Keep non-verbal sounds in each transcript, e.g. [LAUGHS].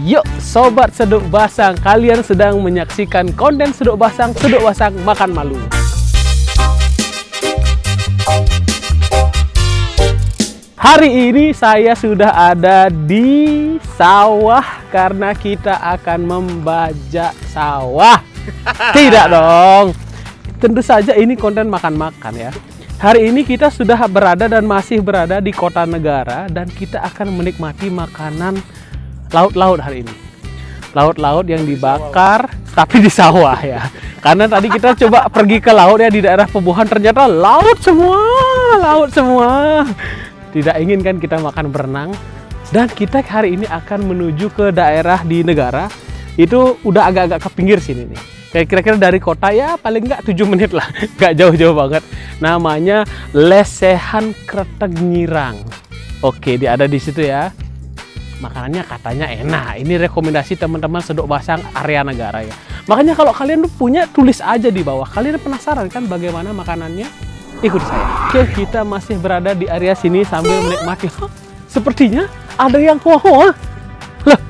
Yuk Sobat Seduk Basang, kalian sedang menyaksikan konten Seduk Basang, Seduk Basang Makan Malu. Hari ini saya sudah ada di sawah karena kita akan membajak sawah. [LAUGHS] Tidak dong. Tentu saja ini konten makan-makan ya. Hari ini kita sudah berada dan masih berada di kota negara dan kita akan menikmati makanan laut-laut hari ini. Laut-laut yang dibakar tapi di sawah ya. Karena tadi kita coba pergi ke laut ya di daerah Pebuhan ternyata laut semua, laut semua. Tidak ingin kan kita makan berenang. Dan kita hari ini akan menuju ke daerah di negara. Itu udah agak-agak ke pinggir sini nih. Kayak kira-kira dari kota ya paling nggak 7 menit lah. [LAUGHS] Nggak jauh-jauh banget. Namanya Lesehan Kretek Nyirang. Oke dia ada di situ ya makanannya katanya enak ini rekomendasi teman-teman sedok basang area negara ya makanya kalau kalian tuh punya tulis aja di bawah kalian penasaran kan bagaimana makanannya ikuti saya. Oke, kita masih berada di area sini sambil menikmati. [LAUGHS] Sepertinya ada yang hoa-hoa. Lah,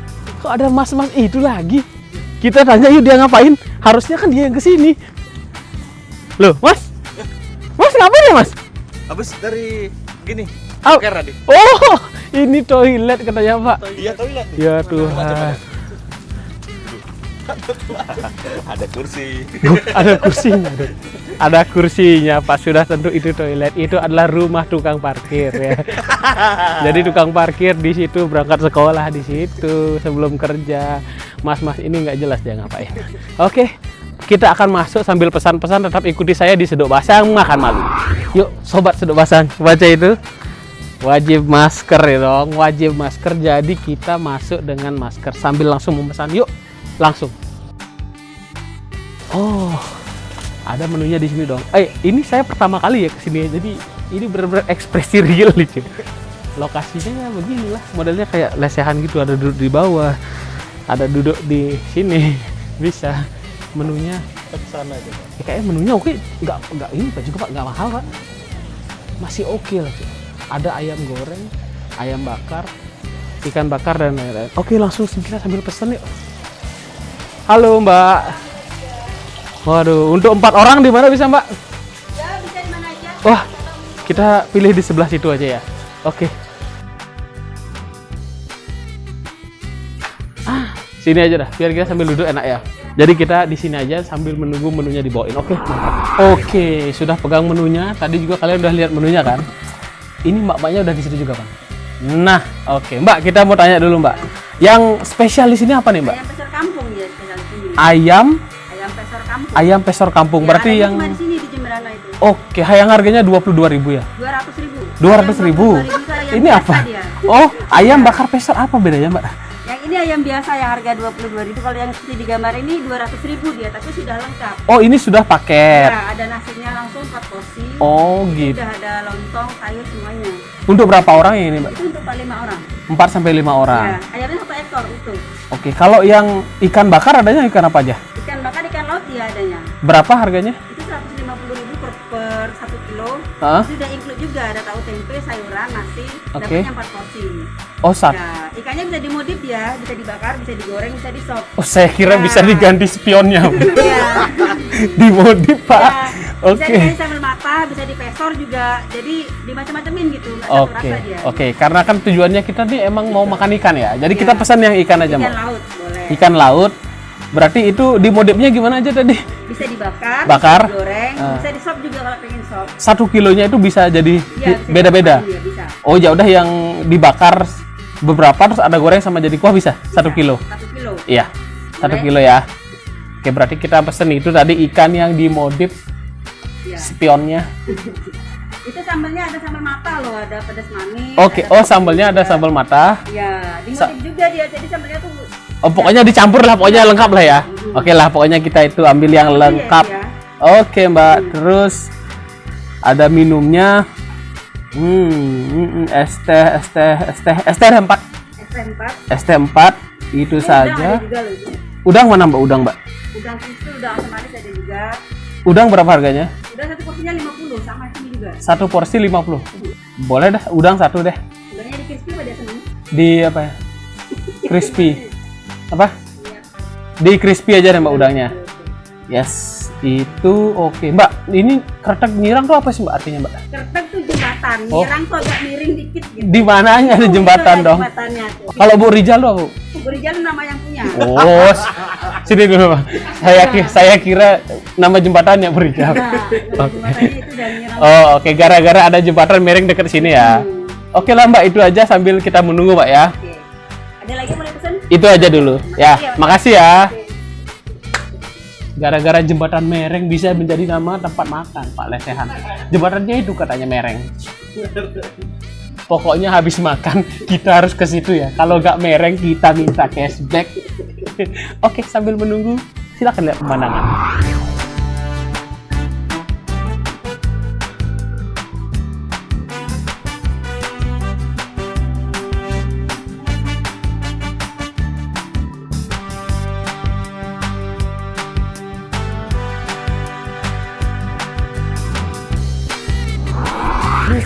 kok ada mas-mas itu lagi? Kita tanya yuk dia ngapain? Harusnya kan dia yang ke sini. Loh, mas? Mas ngapain ya mas? Habis dari gini. Tadi. oh ini toilet katanya pak. Iya toilet. Ya Tuhan. ada kursi. ada kursinya. Ada kursinya, Pak. Sudah tentu itu toilet. Itu adalah rumah tukang parkir ya. Jadi tukang parkir di situ berangkat sekolah di situ sebelum kerja. Mas-mas ini nggak jelas dia ngapain. Oke, kita akan masuk sambil pesan-pesan. Tetap ikuti saya di Sedok Basang makan malu. Yuk, sobat Sedok Basang, baca itu wajib masker ya dong. Wajib masker. Jadi kita masuk dengan masker. Sambil langsung memesan. Yuk langsung. Oh ada menunya di sini dong. Eh ini saya pertama kali ya ke sini jadi ini benar-benar ekspresi real nih cuy. Lokasinya ya beginilah. Modelnya kayak lesehan gitu. Ada duduk di bawah. Ada duduk di sini. Bisa. Menunya. Ke sana aja ya, kayaknya menunya oke. Nggak nggak ini pak. Juga pak. Nggak mahal pak. Masih oke lah cuy ada ayam goreng ayam bakar ikan bakar dan lain-lain. Oke langsung kita sambil pesen yuk. Halo mbak. Waduh untuk empat orang di mana bisa mbak? Ya, bisa di mana aja. wah kita pilih di sebelah situ aja ya. Oke. Ah sini aja dah biar kita sambil duduk enak ya. Jadi kita di sini aja sambil menunggu menunya dibawain. Oke oke sudah pegang menunya. Tadi juga kalian udah lihat menunya kan ini mbak-mbaknya udah di situ juga, Bang. Nah, oke. Mbak, kita mau tanya dulu, Mbak. Yang spesial di sini apa nih, Mbak? Ayam pesor kampung ya spesial di sini. Ayam Ayam pesor kampung. ayam pesor kampung. Ya, Berarti adanya yang cuma di sini di Jemberana itu. Oke, yang harganya 22.000 ya? 200 ribu. 200.000. ribu. itu ayam Ini biasa apa? Dia. Oh, ayam bakar pesor apa bedanya, Mbak? Ini ayam biasa yang harga 22 ribu. Kalau yang seperti di gambar ini 200 ribu dia, tapi sudah lengkap. Oh, ini sudah paket. Ya, ada nasinya langsung 4 porsi. Oh, gitu. Sudah ada lontong, sayur semuanya. Untuk berapa orang ini, Mbak? Itu untuk 5 orang. 4 sampai 5 orang. Ya, ayamnya satu ekor utuh. Oke, kalau yang ikan bakar adanya ikan apa aja? Ikan bakar, ikan laut ya adanya. Berapa harganya? Itu 150 ribu per, per 1 kilo. Hah? Sudah include juga ada tahu tempe, sayuran, nasi, Oke. dapatnya 4 porsi. Oh, sat. Ya, ikannya bisa dimodif ya, bisa dibakar, bisa digoreng, bisa di sop. Oh, saya kira Ya. bisa diganti spionnya. [LAUGHS] Iya. [LAUGHS] Dimodif, Pak. Ya, Bisa Oke. dikasih sambal mata, bisa dipesor juga. Jadi dimacam-macamin gitu, nggak satu Oke, rasa dia. oke. Karena kan tujuannya kita nih emang mau makan ikan ya. Jadi kita Iya. pesan yang ikan aja, Ikan Mbak. laut boleh. Ikan laut. Berarti itu dimodifnya gimana aja tadi? Bisa dibakar, Bakar. bisa digoreng, Ah. bisa di sop juga kalau pengen sop. Satu kilonya itu bisa jadi Iya, bisa beda-beda. bisa. Oh ya udah yang dibakar beberapa terus ada goreng sama jadi kuah bisa satu Bisa, kilo. Satu kilo. Iya, satu kilo ya. Oke berarti kita pesen itu tadi ikan yang dimodif Iya. spionnya. [LAUGHS] Itu sambalnya ada sambal mata loh, ada pedas manis. Oke, oh sambalnya ada sambal mata. Iya, Sa- dimodif juga dia. Jadi sambalnya tuh Oh pokoknya dicampur lah, pokoknya lengkap lah ya. Oke lah, pokoknya kita itu ambil yang lengkap. ya. Oke mbak, terus ada minumnya. Hmm, es teh ada empat, SP4. es teh empat itu Ini Udang saja. ada juga loh. itu. Udang mana mbak? Udang mbak. Udang crispy, udang asam manis ada juga. Udang berapa harganya? Udang satu porsinya 50 sama sini juga. Satu porsi 50 Boleh dah, udang satu deh. Udangnya di crispy pada seneng. Di apa ya? [LAUGHS] Crispy. Apa? Di crispy aja deh mbak udangnya. Yes, itu oke. Mbak, ini kretek nyirang tuh apa sih mbak artinya mbak? Tuh jembatan, Oh. nyerang tuh agak miring dikit gitu. Di mananya ada Tuh, jembatan itu dong? Jembatannya tuh. Kalau Bu Rijal tuh apa? Bu? Berijan nama yang punya. Oh, sini dulu Pak. Saya kira, saya kira nama jembatannya Bu Rijal. Nah, jembatannya itu dan. Oh, oke gara-gara ada jembatan miring dekat sini ya. Oke lah Mbak, itu aja sambil kita menunggu Mbak ya. Oke. Ada lagi mau dipesan? Itu aja dulu. Ya, makasih ya. Oke. Gara-gara jembatan mereng bisa menjadi nama tempat makan, Pak Lesehan. Jembatannya itu katanya mereng. Pokoknya habis makan kita harus ke situ ya. Kalau nggak mereng kita minta cashback. [LAUGHS] Oke, sambil menunggu silakan lihat pemandangan.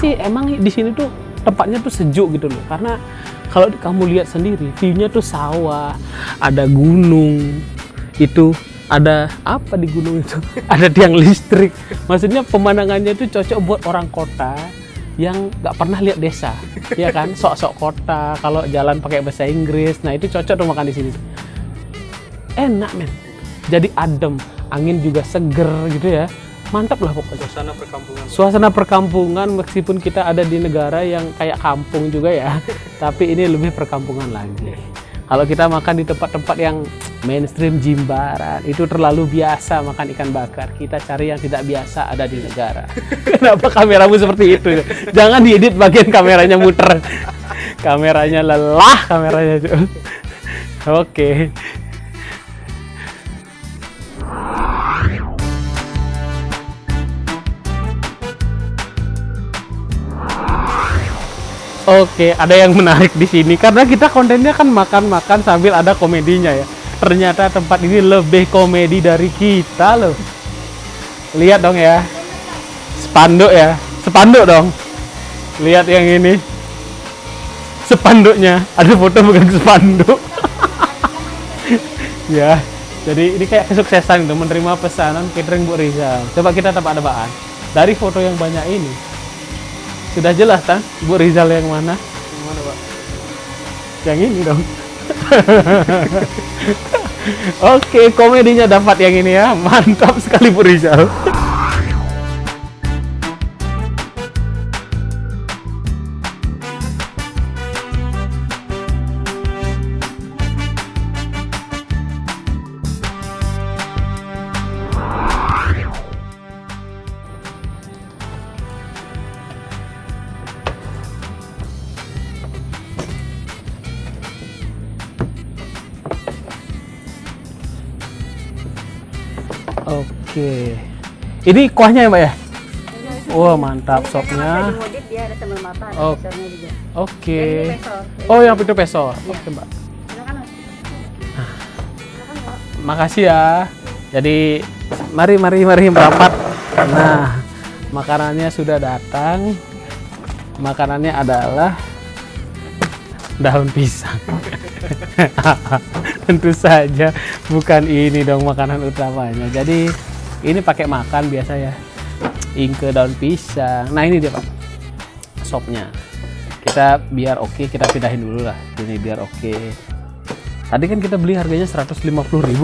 Sih emang di sini tuh tempatnya tuh sejuk gitu loh. Karena kalau kamu lihat sendiri, view-nya tuh sawah, ada gunung, itu ada apa di gunung itu? [LAUGHS] ada tiang listrik. Maksudnya pemandangannya itu cocok buat orang kota yang nggak pernah lihat desa, [LAUGHS] ya kan? Sok-sok kota, kalau jalan pakai bahasa Inggris, nah itu cocok tuh makan di sini. Enak men, jadi adem, angin juga seger gitu ya. Mantap lah pokoknya. Suasana perkampungan. suasana perkampungan meskipun kita ada di negara yang kayak kampung juga ya [LAUGHS] tapi ini lebih perkampungan lagi. Kalau kita makan di tempat-tempat yang mainstream Jimbaran itu terlalu biasa makan ikan bakar. Kita cari yang tidak biasa ada di negara. [LAUGHS] Kenapa kameramu seperti itu? Jangan diedit bagian kameranya muter. Kameranya lelah kameranya. [LAUGHS] Oke Oke, ada yang menarik di sini karena kita kontennya kan makan-makan sambil ada komedinya ya. Ternyata tempat ini lebih komedi dari kita loh. Lihat dong ya. Spanduk ya. Spanduk dong. Lihat yang ini. Spanduknya. Ada foto bukan spanduk. [LAUGHS] ya. Jadi ini kayak kesuksesan gitu menerima pesanan catering Bu Rizal. Coba kita tebak tebakan Dari foto yang banyak ini, sudah jelas kan Bu Rizal yang mana? Yang mana, Pak? Yang ini dong. [LAUGHS] Oke, komedinya dapat yang ini ya. Mantap sekali Bu Rizal. Oke. Ini kuahnya ya, Mbak ya? Wah, mantap Ada sopnya. modif dia ada sambal mata, ada Oh. pesornya juga. Oke. Pesor. Oh, yang itu peso. Oke, Mbak. Silakan, Mas. Silakan, Mbak. Makasih ya. Jadi mari mari mari merapat. Nah, makanannya sudah datang. Makanannya adalah daun pisang. [LAUGHS] Tentu saja bukan ini dong makanan utamanya. Jadi ini pakai makan biasa ya. Ingke daun pisang. Nah, ini dia, Pak. Sopnya. Kita biar oke, kita pindahin dulu lah. Ini biar oke. Tadi kan kita beli harganya 150.000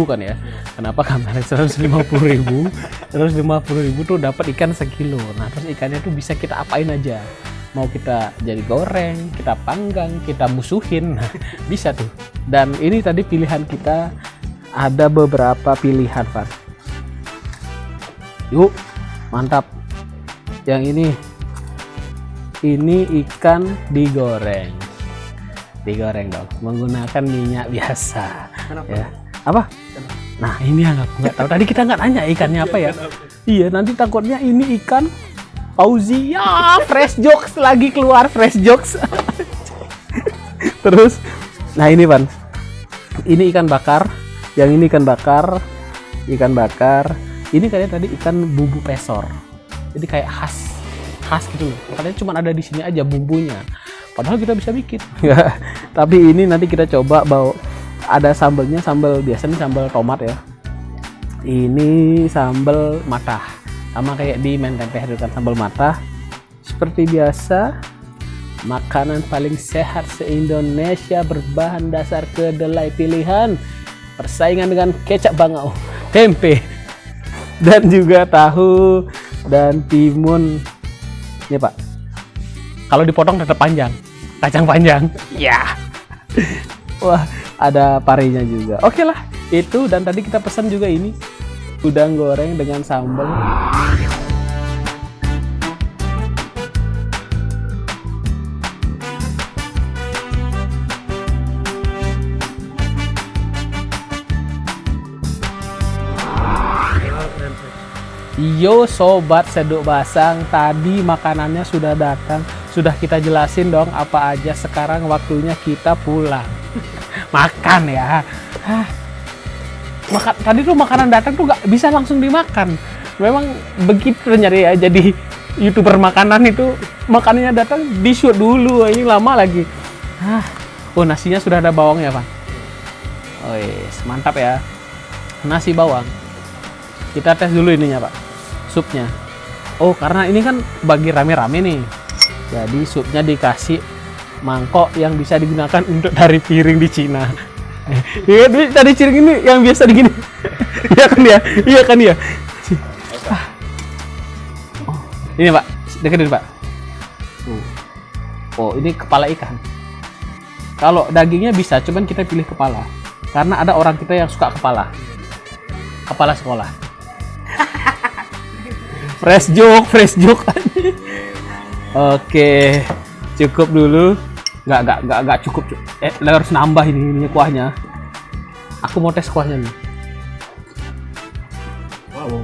kan ya. Kenapa kamera 150.000? 150.000 tuh dapat ikan sekilo. Nah, terus ikannya tuh bisa kita apain aja. Mau kita jadi goreng, kita panggang, kita musuhin. Nah, bisa tuh. Dan ini tadi pilihan kita ada beberapa pilihan, Pak. Yuk, mantap. Yang ini ini ikan digoreng. Digoreng dong menggunakan minyak biasa. Ya. Apa? Nah ini yang aku nggak tahu. Tadi kita nggak nanya ikannya apa ya. Iya nanti takutnya ini ikan Fauzi. Ya fresh jokes lagi keluar fresh jokes. [LAUGHS] Terus nah ini pan ini ikan bakar. Yang ini ikan bakar. Ikan bakar ini kayaknya tadi ikan bumbu pesor. Jadi kayak khas khas gitu loh. Katanya cuma ada di sini aja bumbunya. Padahal kita bisa bikin. [LAUGHS] Tapi ini nanti kita coba bawa ada sambelnya sambal biasa nih sambal tomat ya. Ini sambal matah. Sama kayak di men tempe kan sambal matah. Seperti biasa makanan paling sehat se-Indonesia berbahan dasar kedelai pilihan. Persaingan dengan kecap bangau. [LAUGHS] Tempe dan juga tahu dan timun. Ini pak. Kalau dipotong tetap panjang. Kacang panjang. Ya. Wah ada parinya juga. Oke lah itu dan tadi kita pesan juga ini. Udang goreng dengan sambal Yo sobat seduk basang, tadi makanannya sudah datang, sudah kita jelasin dong apa aja. Sekarang waktunya kita pulang. [LAUGHS] Makan ya. Makan tadi tuh makanan datang tuh nggak bisa langsung dimakan. Memang begitu nyari ya. Jadi youtuber makanan itu makanannya datang di shoot dulu. Ini lama lagi. Hah. Oh nasinya sudah ada bawangnya pak. Oh yes, mantap ya. Nasi bawang kita tes dulu ininya pak supnya. Oh karena ini kan bagi rame-rame nih. Jadi supnya dikasih mangkok yang bisa digunakan untuk dari piring di Cina. [LAUGHS] Iya dari piring ini yang biasa digini. [LAUGHS] Iya kan ya iya kan ya ini pak. Deketin pak. Oh ini kepala ikan. Kalau dagingnya bisa cuman kita pilih kepala. Karena ada orang kita yang suka kepala. Kepala sekolah [LAUGHS] fresh joke fresh joke. Oke cukup dulu. Nggak nggak nggak nggak cukup. Eh harus nambah ini, ini kuahnya. Aku mau tes kuahnya nih. Wow.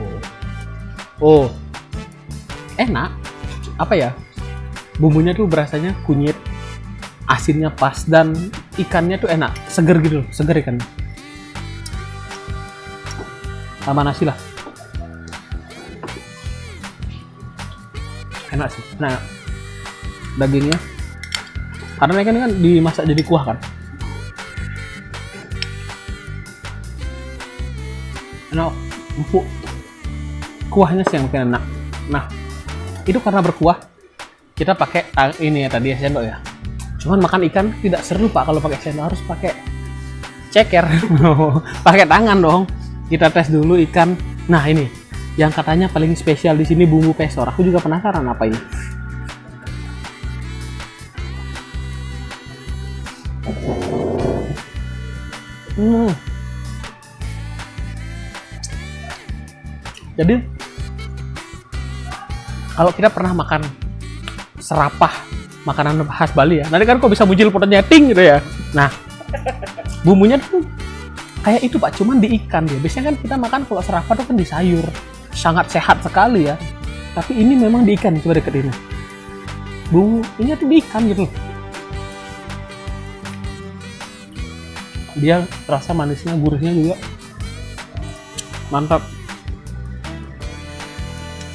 Oh. Enak. Apa ya? Bumbunya tuh berasanya kunyit asinnya pas dan ikannya tuh enak. Seger gitu seger ikan. Sama nasi lah enak sih. Nah dagingnya. Karena ikan ini kan dimasak jadi kuah kan? Enak empuk. Kuahnya sih yang makin enak. Nah itu karena berkuah kita pakai ini ya tadi ya sendok ya. Cuman makan ikan tidak seru pak kalau pakai sendok. Harus pakai ceker. [LAUGHS] Pakai tangan dong. Kita tes dulu ikan. Nah ini yang katanya paling spesial di sini bumbu pesor. Aku juga penasaran apa ini. Hmm. Jadi kalau kita pernah makan serapah makanan khas Bali ya, nanti kan kok bisa muncul potongnya ting gitu ya. Nah, bumbunya tuh kayak itu pak, cuman di ikan dia. Biasanya kan kita makan kalau serapah tuh kan di sayur sangat sehat sekali ya. Tapi ini memang di ikan coba deket ini bumbu ini tuh di ikan gitu dia rasa manisnya gurihnya juga mantap.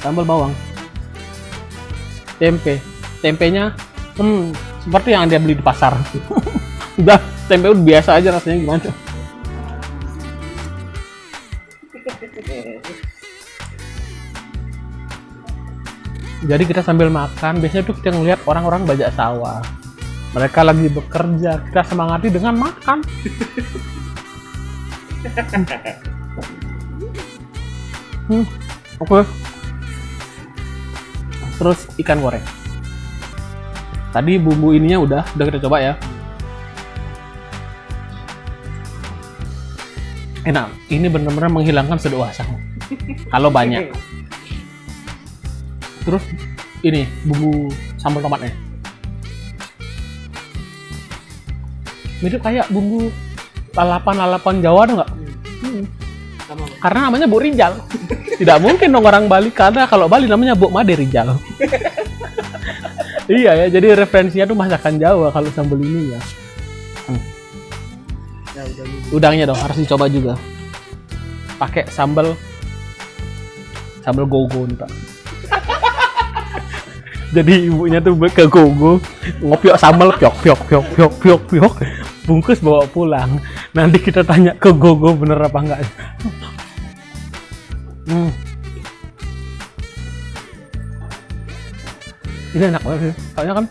Sambal bawang. Tempe. Tempenya hmm seperti yang dia beli di pasar. [LAUGHS] Udah tempe udah biasa aja rasanya gimana [LAUGHS] jadi kita sambil makan biasanya tuh kita ngeliat orang-orang bajak sawah. Mereka lagi bekerja kita semangati dengan makan. [LAUGHS] Hmm, oke. Okay. terus ikan goreng. Tadi bumbu ininya udah udah kita coba ya. Enak ini benar-benar menghilangkan sedoasa kalau banyak [LAUGHS] terus ini bumbu sambal tomatnya mirip kayak bumbu lalapan-lalapan Jawa tuh nggak? Hmm. Karena namanya Bu Rijal. Tidak mungkin dong orang Bali karena kalau Bali namanya Bu Made Rijal. iya ya, jadi referensinya tuh masakan Jawa kalau sambal ini ya. Hmm. ya Udangnya dong harus dicoba juga. Pakai sambal sambal gogo nih pak jadi ibunya tuh ke gogo ngopiok sambal piok piok piok piok piok piok bungkus bawa pulang Nanti kita tanya ke Gogo bener apa enggak. Hmm. Ini enak banget sih. Soalnya kan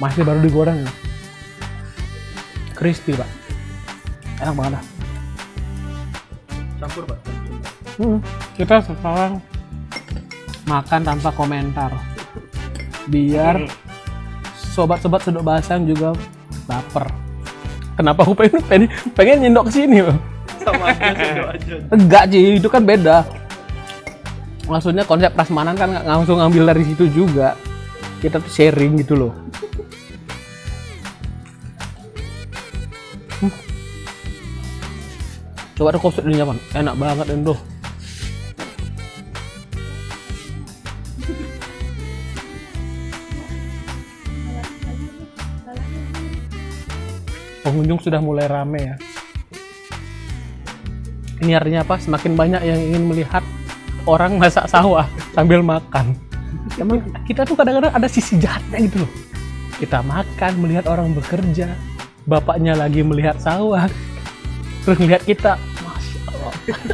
masih baru digoreng ya. Crispy, Pak. Enak banget dah. Campur pak. Hmm, kita sekarang makan tanpa komentar biar sobat-sobat sedok basang juga lapar kenapa aku pengen pengen, pengen nyendok ke sini loh Sama aja sendok aja. enggak sih itu kan beda. Maksudnya konsep prasmanan kan nggak langsung ngambil dari situ juga. Kita tuh sharing gitu loh. Hmm. coba ada kopi di nyaman enak banget Endo pengunjung sudah mulai rame ya. Ini artinya apa? Semakin banyak yang ingin melihat orang masak sawah sambil makan. Emang kita tuh kadang-kadang ada sisi jahatnya gitu loh. Kita makan melihat orang bekerja bapaknya lagi melihat sawah terus melihat kita masya allah. [LAUGHS]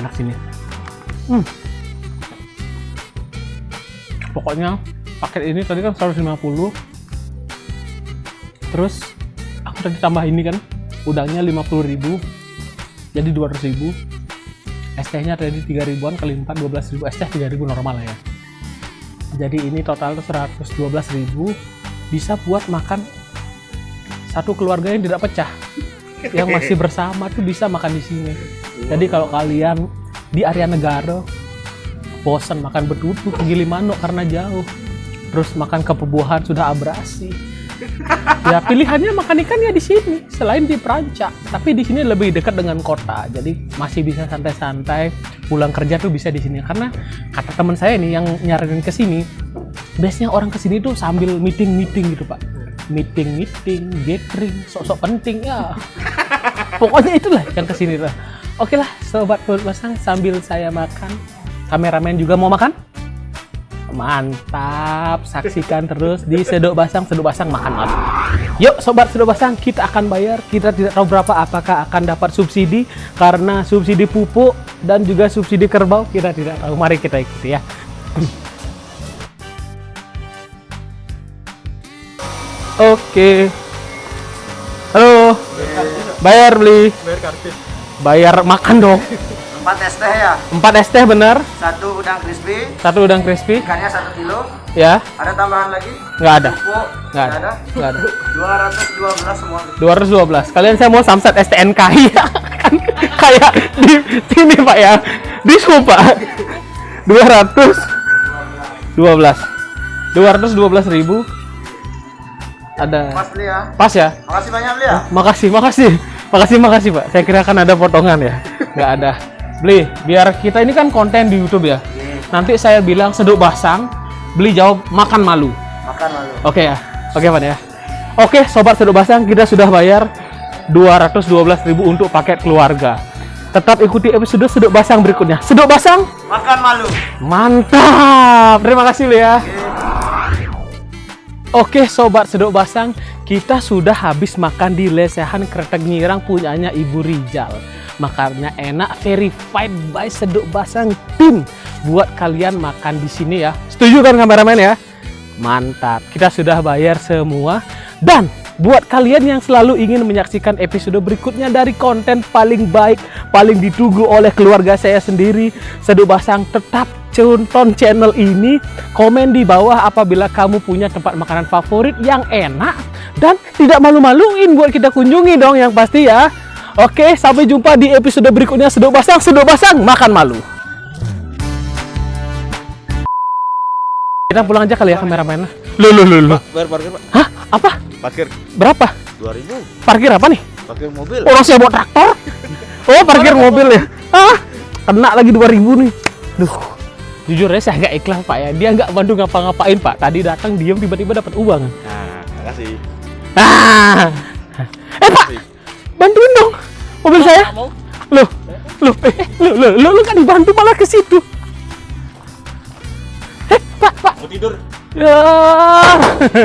Enak sini hmm. Pokoknya paket ini tadi kan 150 terus aku tadi tambah ini kan udangnya 50.000 jadi 200.000 ST nya tadi 3 ribuan kali 4 12.000 ST 3 ribu normal ya. Jadi ini total tuh 112.000 bisa buat makan satu keluarga yang tidak pecah yang masih bersama tuh bisa makan di sini. Jadi kalau kalian di area negara bosan makan betutu ke Gilimanuk karena jauh. Terus makan kepebuahan sudah abrasi. Ya pilihannya makan ikan ya di sini selain di Perancak tapi di sini lebih dekat dengan kota jadi masih bisa santai-santai. Pulang kerja tuh bisa di sini. Karena kata teman saya nih yang nyaranin ke sini biasanya orang ke sini tuh sambil meeting meeting gitu pak. Meeting meeting gathering sok-sok penting ya. Pokoknya itulah yang ke sini lah. Oke lah sobat perut basang sambil saya makan kameramen juga mau makan Mantap, saksikan terus di Sedok Basang, Sedok Basang makan mas. Yuk sobat Sedok Basang, kita akan bayar. Kita tidak tahu berapa apakah akan dapat subsidi karena subsidi pupuk dan juga subsidi kerbau kita tidak tahu. Mari kita ikuti ya. Oke. Halo. Bayar beli. Bayar kartis. Bayar makan dong. Empat es teh ya, 4 es teh bener. satu udang crispy, Satu udang crispy. ikannya satu kilo. Ya, Ada tambahan lagi? nggak ada. Pupuk, Nggak ada. Nggak ada. 212 semua. 212. Kalian saya mau samsat STNK [LAUGHS] ya. Kan kayak di sini Pak ya. Di Pak. 212. 212 ribu. Ada beli ya. pas ya? Makasih banyak beli ya. Makasih, makasih. Makasih, makasih, Pak. Saya kira kan ada potongan ya. Nggak ada. Beli, biar kita ini kan konten di YouTube ya. Nanti saya bilang seduk basang, beli jawab makan malu. Makan lalu. Oke ya. Oke, Pak ya. Oke, sobat seduk basang, kita sudah bayar 212.000 untuk paket keluarga. Tetap ikuti episode seduk basang berikutnya. Seduk basang, Makan malu. mantap. Terima kasih lu ya. Oke, sobat seduk basang, kita sudah habis makan di lesehan kretek nyirang punyanya Ibu Rijal. Makannya enak, verified by seduk basang tim. Buat kalian makan di sini ya. Setuju kan kameramen ya? Mantap, kita sudah bayar semua. Dan buat kalian yang selalu ingin menyaksikan episode berikutnya dari konten paling baik, paling ditunggu oleh keluarga saya sendiri, Seduk Basang tetap tonton channel ini, komen di bawah apabila kamu punya tempat makanan favorit yang enak dan tidak malu-maluin buat kita kunjungi dong yang pasti ya. Oke, sampai jumpa di episode berikutnya Seduk Basang, Seduk Basang makan malu. Kita pulang aja kali ya kameramen. Lu lu lu lu. Bayar parkir pak. Hah? Apa? Parkir Berapa? 2000. Parkir apa nih? Parkir mobil. Orang saya bawa traktor. Oh, parkir mobil ya. Ah, kena lagi 2000 nih. Duh. Jujur ya saya agak ikhlas Pak ya. Dia nggak bantu ngapa-ngapain Pak. Tadi datang diam tiba-tiba dapat uang. Nah, makasih. Ah. Eh Pak, bantuin dong mobil saya. Loh, loh, eh, loh, loh, loh, lu kan dibantu malah ke situ. Eh, Pak, Pak, Mau tidur? Ya. [LAUGHS]